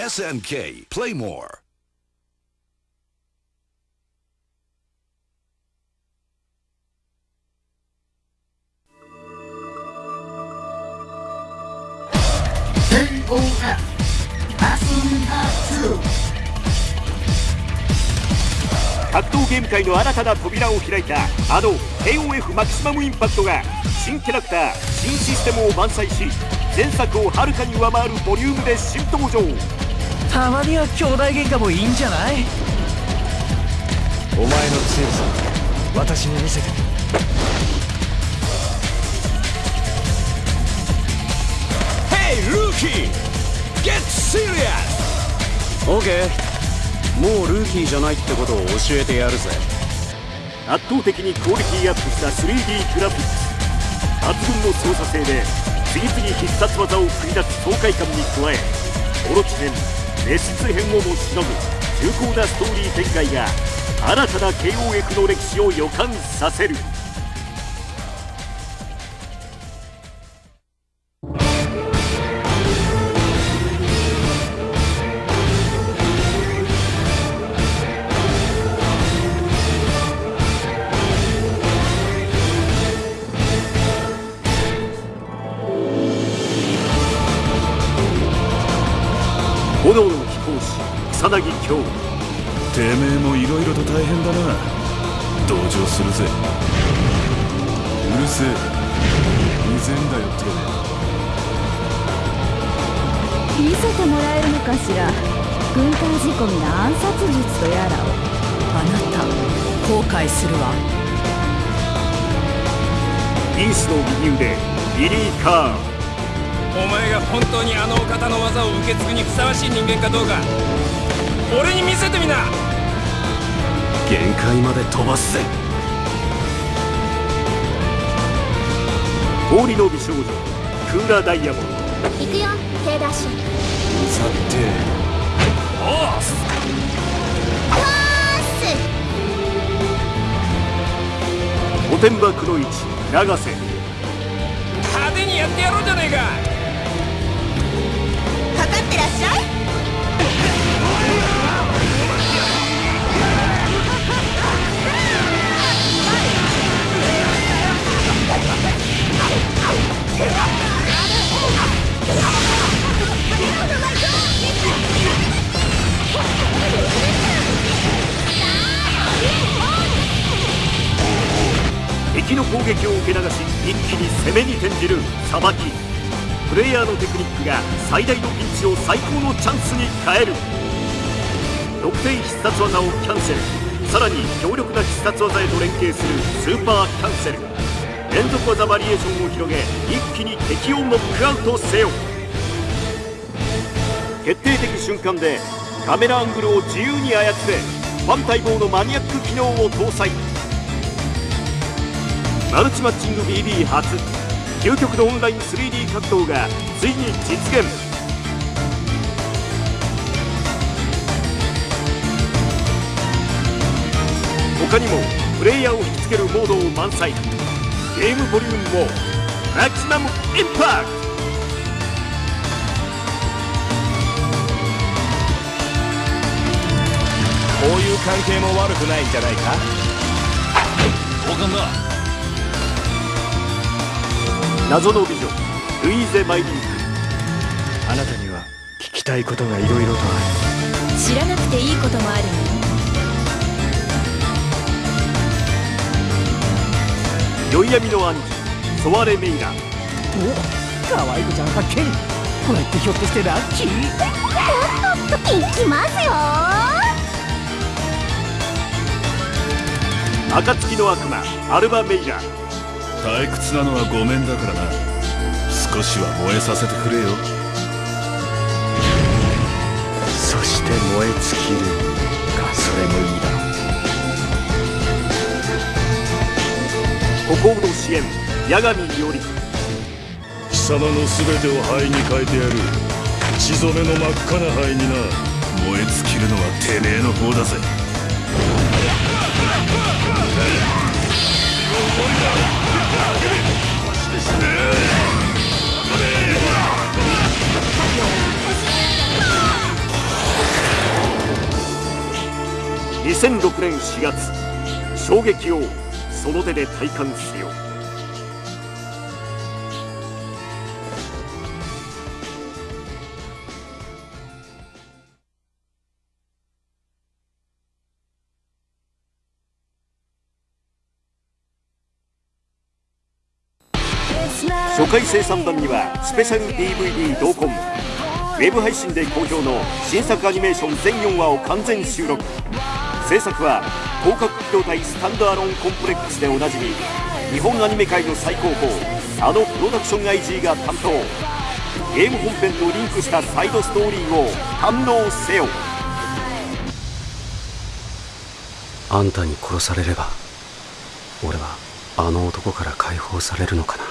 SNK Play More. 格闘ゲーム界の新たな扉を開いたあの KOF マキシマムインパクトが新キャラクター新システムを満載し前作をはるかに上回るボリュームで新登場たまには兄弟喧嘩もいいんじゃない？お前の強さ私に見せて。Hey, rookie! Get serious! OK もうルーキーじゃないってことを教えてやるぜ。圧倒的にクオリティアップした 3D グラフィックス。抜群の操作性で次々必殺技を繰り出す爽快感に加えオロチ編熱質編をもしのぐ重厚なストーリー展開が新たな慶応役の歴史を予感させる。炎の飛行士草薙京てめえもいろいろと大変だな。同情するぜ。うるせえ。うぜんだよて見せてもらえるのかしら。軍隊仕込みの暗殺術とやらを。あなた後悔するわ。イースの右腕ビリー・カーンお前が本当にあのお方の技を受け継ぐにふさわしい人間かどうか俺に見せてみな。限界まで飛ばすぜ。氷の美少女クーラーダイヤモンド。行くよ K ダッシュ。さて。おう御殿場くの一永瀬。派手にやってやろうじゃねえかかってらっしゃい。敵の攻撃を受け流し一気に攻めに転じるさばき。プレイヤーのテクニックが最大のピンチを最高のチャンスに変える。6点必殺技をキャンセル。さらに強力な必殺技へと連携するスーパーキャンセル。連続技バリエーションを広げ一気に敵をノックアウトせよ。決定的瞬間でカメラアングルを自由に操れ。ファン待望のマニアック機能を搭載。マルチマッチング BB 初。究極のオンライン 3D 格闘がついに実現。他にもプレイヤーを引きつけるモードを満載。ゲームボリュームもマキシマムインパクト。こういう関係も悪くないんじゃないか？交換だ謎の美女ルイーゼ・マイリンク。あなたには聞きたいことがいろいろとあ知らなくていいこともあるの。宵闇の暗示ソワレ・メイラ。お可愛い子ちゃん発見これってひょっとしてラッキー？行きますよ。暁の悪魔アルバ・メイラ退屈なのはごめんだからな。少しは燃えさせてくれよ。そして燃え尽きるかそれもいいだ。ろう孤高の支援八神伊織貴様の全てを灰に変えてやる。血染めの真っ赤な灰にな。燃え尽きるのはてめえの方だぜ2006年4月衝撃をその手で体感せよ。う初回生産版にはスペシャル DVD 同梱ウェブ配信で好評の新作アニメーション全4話を完全収録。制作は広角機動隊スタンドアロンコンプレックスでおなじみ日本アニメ界の最高峰あのプロダクション IG が担当。ゲーム本編とリンクしたサイドストーリーを堪能せよ。あんたに殺されれば俺はあの男から解放されるのかな。